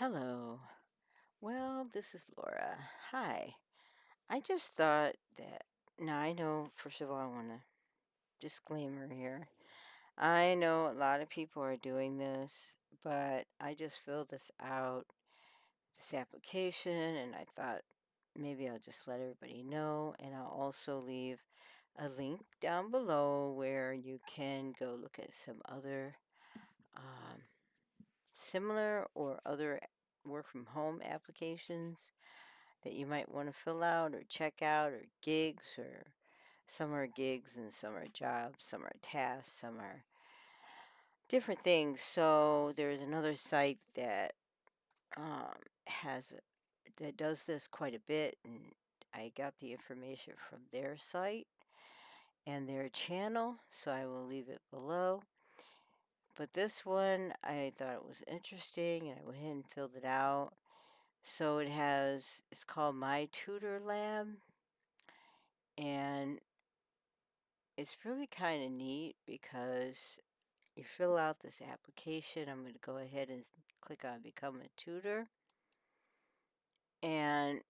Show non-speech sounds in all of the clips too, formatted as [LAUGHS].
Hello. Well, this is Laura. Hi. I just thought that now I know, first of all, I want to disclaimer here. I know a lot of people are doing this, but I just filled this out, this application, and I thought maybe I'll just let everybody know. And I'll also leave a link down below where you can go look at some other um, similar or other work from home applications that you might want to fill out or check out or gigs or some are gigs and some are jobs, some are tasks, some are different things. So there's another site that um, has that does this quite a bit, and I got the information from their site and their channel, so I will leave it below. But this one, I thought it was interesting, and I went ahead and filled it out. So it has, it's called My Tutor Lab, and it's really kind of neat because you fill out this application. I'm going to go ahead and click on Become a Tutor. And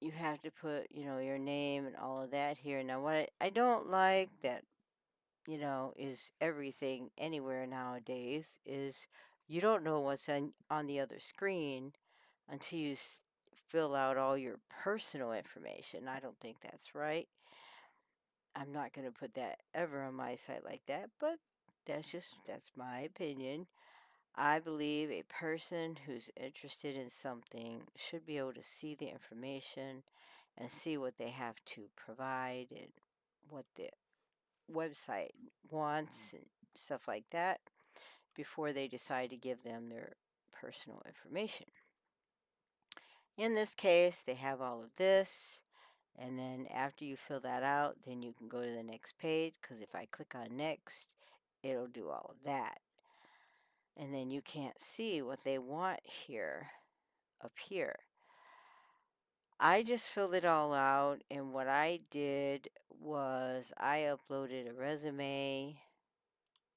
you have to put, you know, your name and all of that here. Now, what I, I don't like that, you know, is everything anywhere nowadays is you don't know what's on, on the other screen until you s- fill out all your personal information. I don't think that's right. I'm not going to put that ever on my site like that, but that's just that's my opinion. I believe a person who's interested in something should be able to see the information and see what they have to provide and what the website mm. wants and stuff like that before they decide to give them their personal information. In this case, they have all of this. And then after you fill that out, then you can go to the next page because if I click on next, it'll do all of that. And then you can't see what they want here up here. I just filled it all out and what I did was I uploaded a resume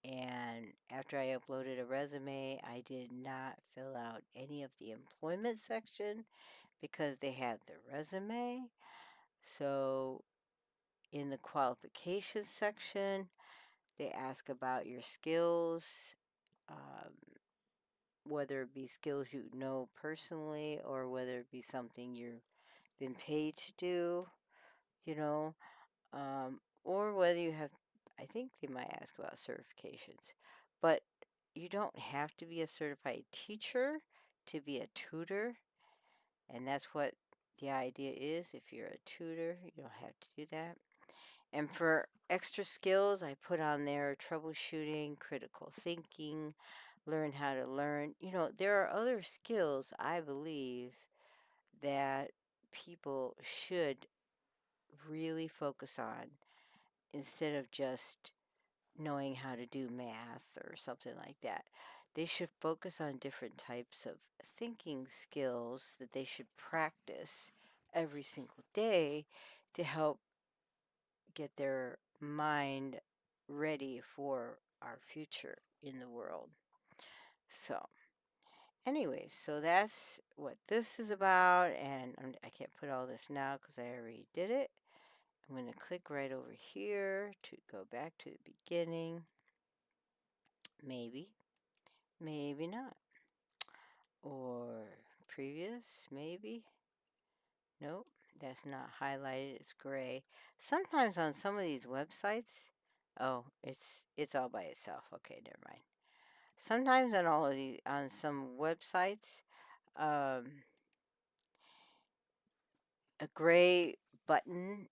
and after I uploaded a resume, I did not fill out any of the employment section because they had the resume. So in the qualifications section, they ask about your skills, um, whether it be skills you know personally or whether it be something you've been paid to do, you know, um, or whether you have, I think they might ask about certifications, but you don't have to be a certified teacher to be a tutor, and that's what the idea is. If you're a tutor, you don't have to do that. And for extra skills, I put on there troubleshooting, critical thinking, learn how to learn. You know, there are other skills I believe that people should really focus on instead of just knowing how to do math or something like that. They should focus on different types of thinking skills that they should practice every single day to help get their mind ready for our future in the world. So, anyways, so that's what this is about, and I'm, I can not put all this now because I already did it. I'm going to click right over here to go back to the beginning. Maybe, maybe not. Or previous, maybe. Nope, that's not highlighted, it's gray. Sometimes on some of these websites, oh, it's it's all by itself. Okay, never mind. Sometimes on all of these, on some websites, um, a gray button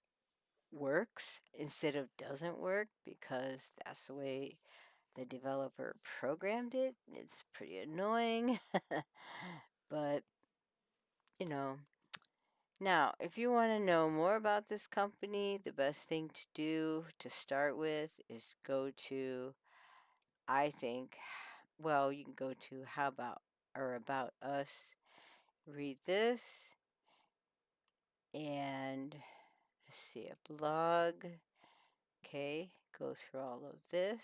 works instead of doesn't work because that's the way the developer programmed it. It's pretty annoying, [LAUGHS] but you know, Now, if you want to know more about this company, the best thing to do to start with is go to, I think, well, you can go to How About or About Us, read this, and see, a blog. Okay, go through all of this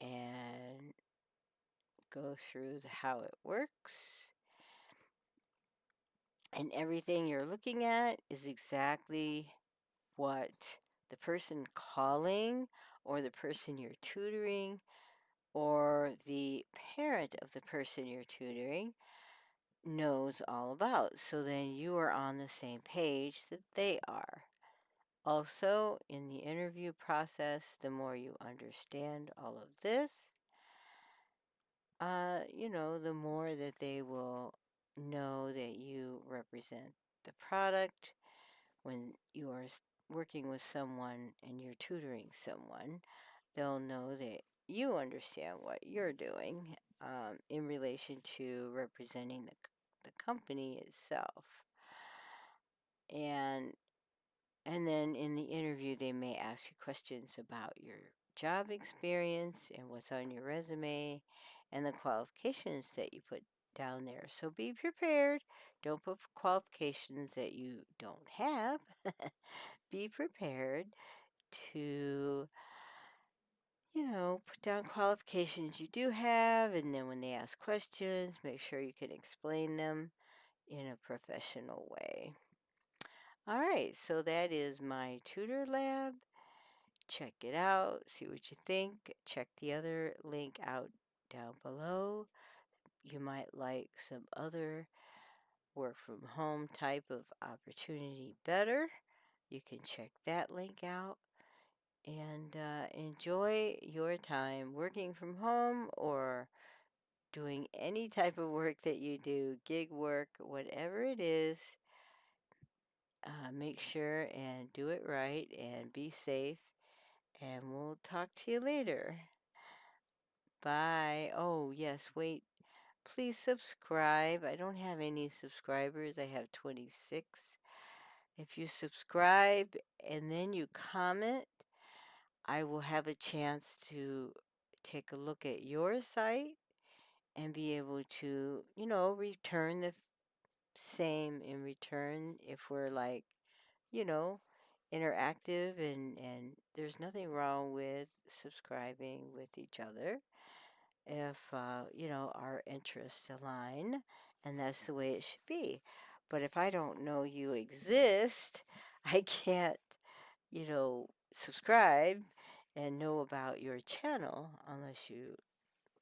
and go through the, how it works. And everything you're looking at is exactly what the person calling or the person you're tutoring or the parent of the person you're tutoring knows all about. So then you are on the same page that they are. Also, in the interview process, the more you understand all of this, uh, you know, the more that they will know that you represent the product when you are working with someone and you're tutoring someone, they'll know that you understand what you're doing um, in relation to representing the, the company itself. And and then in the interview, they may ask you questions about your job experience and what's on your resume and the qualifications that you put down there. So be prepared. Don't put qualifications that you don't have. [LAUGHS] be prepared to, you know, put down qualifications you do have. And then when they ask questions, make sure you can explain them in a professional way. All right, so that is my tutor lab. Check it out, see what you think. Check the other link out down below. You might like some other work from home type of opportunity better. You can check that link out and uh, enjoy your time working from home or doing any type of work that you do, gig work, whatever it is. Uh, make sure and do it right and be safe. And we'll talk to you later. Bye. Oh, yes, wait. Please subscribe. I don't have any subscribers. I have 26. If you subscribe and then you comment, I will have a chance to take a look at your site and be able to, you know, return the same in return if we're like, you know, interactive and and there's nothing wrong with subscribing with each other if uh, you know our interests align and that's the way it should be. But if i don't know you exist [LAUGHS] i can't you know subscribe and know about your channel unless you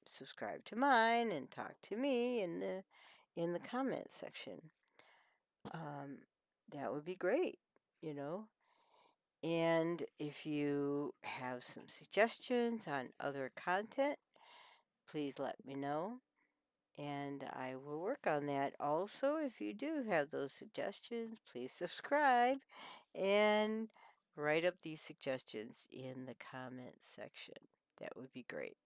subscribe to mine and talk to me in the in the comment section um, that would be great you know and if you have some suggestions on other content, please let me know and I will work on that. Also, if you do have those suggestions, please subscribe and write up these suggestions in the comment section. That would be great.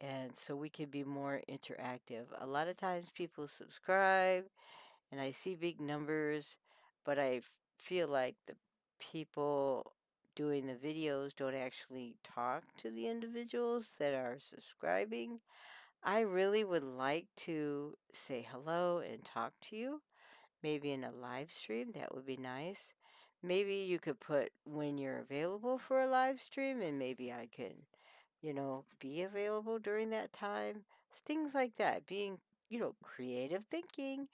And so we can be more interactive. A lot of times people subscribe and I see big numbers, but I feel like the people doing the videos don't actually talk to the individuals that are subscribing. I really would like to say hello and talk to you, maybe in a live stream. That would be nice. Maybe you could put when you're available for a live stream, and maybe I can, you know, be available during that time. Things like that. Being, you know, creative thinking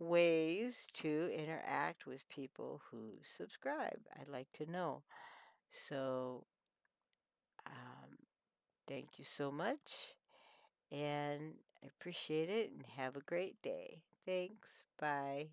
ways to interact with people who subscribe. I'd like to know. So, um, thank you so much, and I appreciate it, and have a great day. Thanks. Bye.